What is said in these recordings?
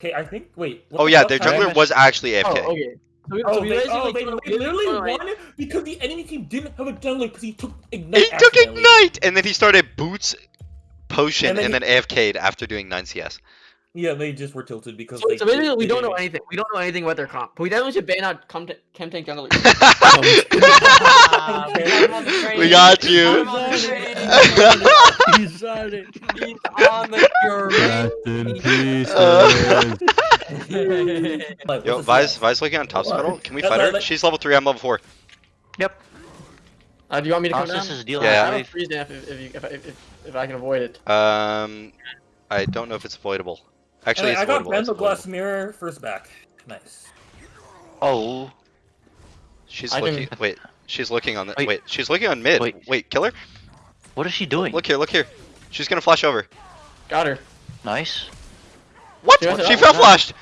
Okay, I think. Wait. what Oh yeah, fuck their happened? jungler was actually Oh, AFK. okay. So we, oh, so Oh, we they, basically oh, they, they literally oh, won because the enemy team didn't have a jungler because he took ignite. He took ignite, and then he started boots, potion, And and then then, AFK'd after doing 9 CS. Yeah, they just were tilted because. So, they so basically, did- we they don't know anything. We don't know anything about their comp. But we definitely should ban out Chem Chem Tank Jungle. On the train. we got you. I'm on the train. He's on it. He's on the Rest in peace. Uh, Yo, what's this Vi's, guy? Vi's looking on top What? scuttle. Can we fight her? She's level 3, I'm level 4. Uh, do you want me to come Nasus down? is dealing I Yeah. have a freeze dance if, if, you, if, I- if, if I can avoid it. Um, I don't know if it's avoidable. Actually, Hey, it's I got avoidable. The glass mirror first back. Nice. Oh, She's I can- looking. Wait, she's looking on the. Wait. Wait, she's looking on mid. Wait. Wait, kill her. What is she doing? Look here, look here. She's gonna flash over. Got her. Nice. What? She has She fell nice. flashed.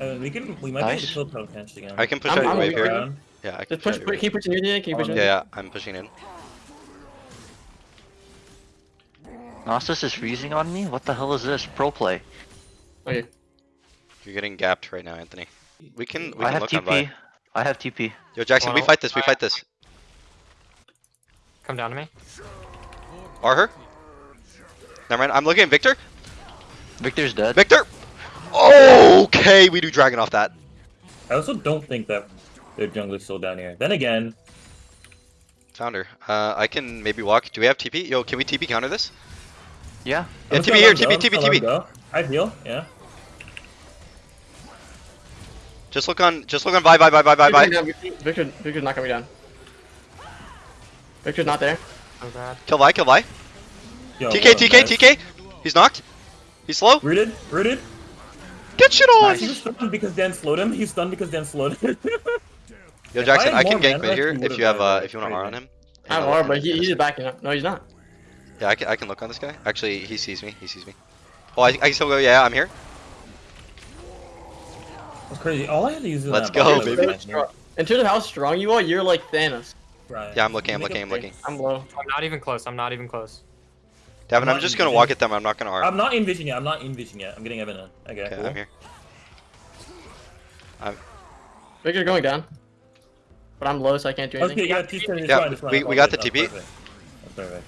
Uh, we can. We might Nice. be able to kill Punch again. I can push I'm- out your I'm wave here. around. Yeah, I can Just push. out your Put, wave. keep pushing you in. Keep Oh, pushing Yeah, you yeah, I'm pushing in. Nasus is freezing on me? What the hell is this? Pro play. Okay. You're getting gapped right now, Anthony. We can. We I can have look on Vi. TP. I have TP. Yo, Jackson, we fight this. We fight this. Come down to me. Are her? Never mind. I'm looking at Viktor. Viktor's dead. Viktor. Okay, we do dragon off that. I also don't think that their jungler's still down here. Then again, Found her. Uh, I can maybe walk. Do we have TP? Yo, can we TP counter this? Yeah. Yeah, TP here. TP, TP, just gonna let him TP. go. I heal. Yeah. Just look on. Just look on. Vi, Vi, Vi, Vi, Vi, Vi. Viktor, Viktor's not coming down. Viktor's not there. Oh god. Kill Vi. Kill Vi. Yo, TK, well, TK, nice. TK. He's knocked. He's slow. Rooted. Rooted. Get shit on. Nice. He was stunned because Dan slowed him. He's stunned because Dan slowed him. Yo, Jackson, I I can gank mana, mid here if you have died, uh if you want to R on him. I have R, but he, he's just backing up. No, he's not. Yeah, I can, I can look on this guy. Actually, he sees me. He sees me. Oh, I, I can still go. Yeah, I'm here. That's crazy. All I had to use. was Let's that go, baby. was In terms of how strong you are, you're like Thanos. Right. Yeah, I'm looking. I'm looking. a I'm looking. I'm low. I'm not even close. I'm not even close. Davin, I'm I'm just gonna walk at them. I'm not gonna R. I'm not in vision yet. I'm not in vision yet. I'm getting Evan in. Okay. Okay, cool. I'm here. Viktor's going down. But I'm low, so I can't do anything. Okay, yeah, just, just Yeah, fine, just fine. we- we got the TP. perfect. That's perfect.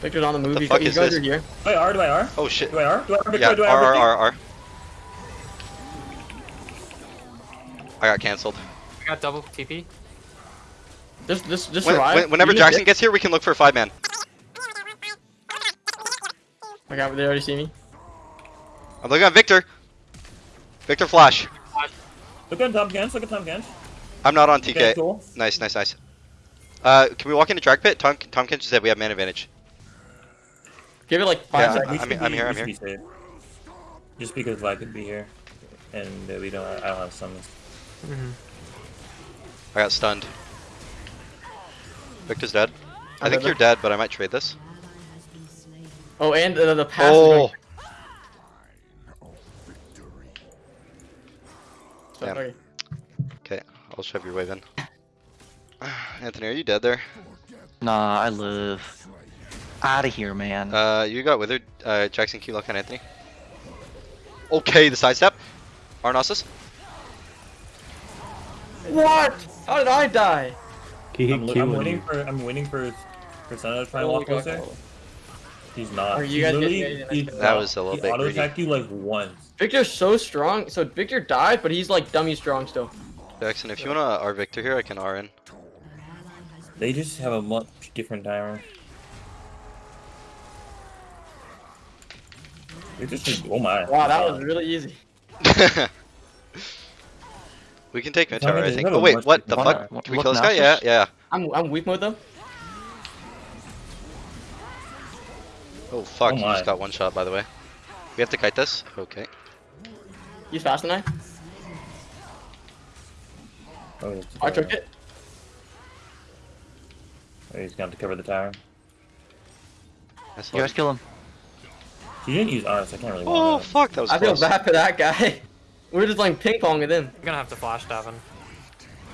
Viktor's on the move. the he's fuck he's is this? here. Do I R? Do I R? Oh shit. Do I R? Do I R? Viktor, Yeah, do I R, R, Viktor? R, R. I got cancelled. We got double TP. Just, just, just When, survive. when- whenever You Jackson dip. gets here, we can look for a five man. Okay, they already see me. I'm looking at Viktor. Viktor Flash. Look at Tahm Kench. Look at Tahm Kench. I'm not on Okay, TK. cool. Nice, nice, nice. Uh, can we walk into drag pit? Tom, Tahm Kench said we have man advantage. Give it like five Yeah, seconds. We I'm- should I'm be- here, I'm should be. Just because Vi could be here, and uh, we don't. I don't have summons. Mm-hmm. I got stunned. Viktor's dead. I I'm think dead you're dead, but I might trade this. Oh, and uh, the pass. Oh, going- So, okay. okay. I'll shove your wave in. Anthony, are you dead there? Nah, I live. Out of here, man. Uh, you got withered. Uh, Jackson, Q lock on Anthony. Okay, the sidestep. Arnosis. What? How did I die? Keep I'm, li- I'm waiting for. I'm waiting for for Senna to try and walk closer. He's not. Are you He guys getting he- That was a little he bit auto greedy. attacked you like once. Viktor's so strong. So Viktor died, but he's like dummy strong still. Jackson, if you wanna R Viktor here, I can R in. They just have a much different timer. They just. Oh my. Wow, that was really easy. we can take mid tower, I think. have Oh wait, what the fuck? Can we kill this guy? Yeah, yeah. I'm I'm weak mode though. Oh fuck, Oh you just got one shot by the way. We have to kite this? Okay. He's faster than I. Oh, it's I took it. Oh, he's going to cover the tower. Nice you guys kill him. He didn't use arts. I can't really. Oh fuck, that was I feel bad for that guy. We We're just like ping ponging in. I'm gonna have to flash Davin.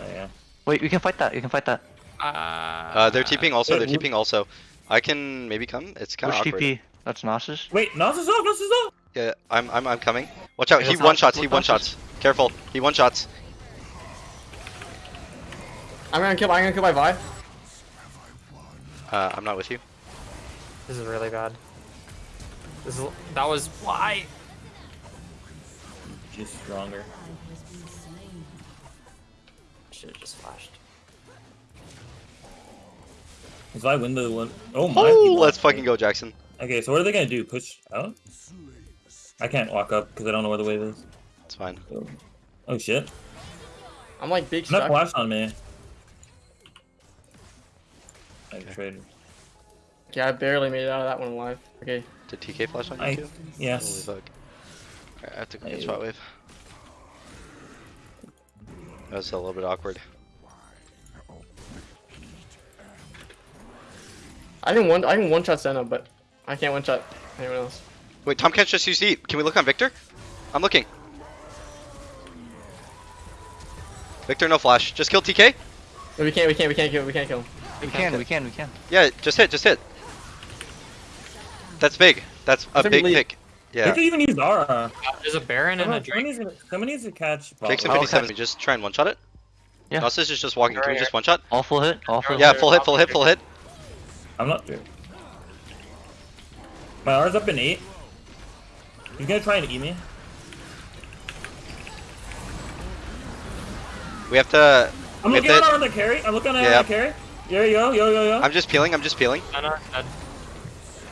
Oh, yeah. Wait, you can fight that. You can fight that. Uh, Uh, they're TPing also, they're Wait, TPing also. I can maybe come? It's kind of awkward. TP. That's Nasus. Wait, Nas is off. Nas is off. Yeah, I'm I'm I'm coming. Watch out. Yeah, He one shots. He one shots. Careful. He one shots. I'm gonna kill. I'm gonna kill my Vi. Uh, I'm not with you. This is really bad. This is, that was why. Just stronger. Should have just flashed. If I win the one, oh my! Oh, he let's lost. fucking go, Jackson. Okay, so what are they gonna do? Push out? I can't walk up because I don't know where the wave is. It's fine. So- Oh shit! I'm like big Not stuck. flash on me. I Okay. traded. Yeah, I barely made it out of that one alive. Okay. Did TK flash on you I too? Holy yes. fuck. Alright, I have to go I- get spot wave. That was a little bit awkward. I can one. I can one shot Senna, but I can't one shot anyone else. Wait, Tahm Kench's just used eat. Can we look on Viktor? I'm looking. Viktor, no flash. Just kill TK. No, we can't. We can't. We can't kill. We can't kill him. We can, we can, we can. Yeah, just hit, just hit. That's big. That's a It's a big relief. Pick. They Yeah. could even use Aura. Uh, There's a Baron and a Someone, someone, Drake. needs to, someone needs to catch. Jackson Bottle. 57. We just try and one shot it. Yeah. Nasus is just walking. Can we Right, just one shot? All full hit, all full Yeah, hit. full hit, full hit, full hit. I'm not sure. My R's up in eight. He's gonna try and eat me. We have to. I'm looking at to- on the carry. I'm looking at Yeah. on the carry. Yo yo yo yo yo. I'm just peeling. I'm just peeling.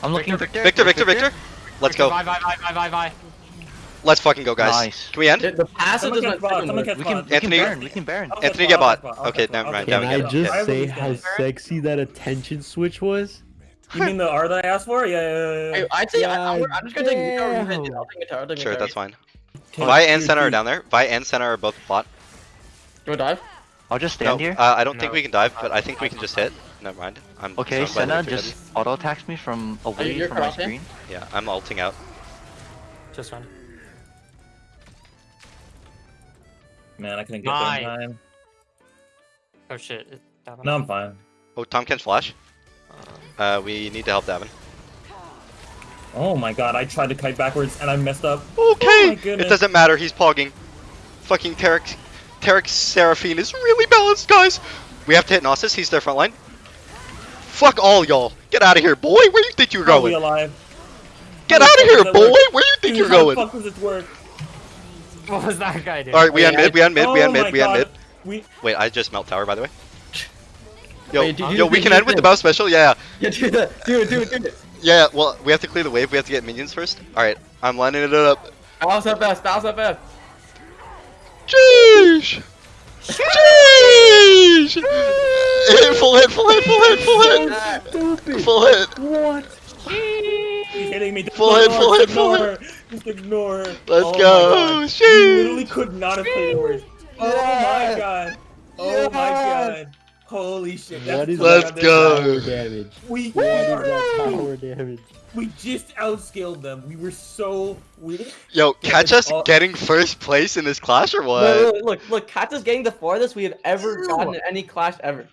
I'm looking Viktor, Viktor. Viktor, Viktor, Viktor. Let's go. Bye, bye, vi, vi, vi, vi. Let's fucking go, guys. Nice. Can we end? The, the passive Someone just catch went bot. second Someone wave. catch We can, we Anthony- can Baron, we can Baron. I'll Anthony, get bot, bot. Okay, catch never bot, mind, Can I just say how sexy that attention switch was? You mean the R that I asked for? Yeah, yeah, yeah. Yeah. I'd say I, I'm, just gonna take guitar. damn. I'll take guitar. I'll take Sure, that's fine. Take Vi and two, center are down there. Vi and center are both bot. You wanna dive? I'll just No, stand here. uh, I don't think we can dive, but I think we can just hit. Never mind. I'm okay, Senna just auto attacks me from away you're from my cut off, yeah? screen. Yeah, I'm ulting out. Just fine. Man, I couldn't get Nine. there in time. Oh shit. Davin. No, I'm fine. Oh, Tahm Kench's flash. Um, Uh, we need to help Davin. Oh my god, I tried to kite backwards and I messed up. Okay, Oh it doesn't matter. He's pogging. Fucking Tarek, Tarek Seraphine is really balanced, guys. We have to hit Nasus. He's their front line. Fuck all y'all. Get out of here, boy. Where you think you're I'll going? alive. Get out of here, boy. work? Where you think Dude, you're how going? the fuck does this work? What was that guy doing? All right, we Wait, end mid. We end mid. We oh end my mid. We end god. mid. We Wait, I just melt tower, by the way. Yo, Wait, yo, we can end with the bow special. Yeah, Yeah, do the, do it, do it, do it. yeah. Well, we have to clear the wave. We have to get minions first. All right, I'm lining it up. Bounce up fast, bounce up fast. Jeez. Jeez. Hit, full hit, full hit, full hit, full hit, Stupid. full hit. What? He's hitting me. Full hit, full hit, full ignore. Just ignore. Her. Let's oh go. My god. You literally could not have played worse. Oh Yeah. my god. Oh my god. Holy shit. That's What is so Let's go. power damage? We, What is that power damage? we just outscaled them. We were so we Yo, catch us Oh. getting first place in this clash or what? Look, look, look, look, Kat is getting the farthest we have ever gotten in any clash ever.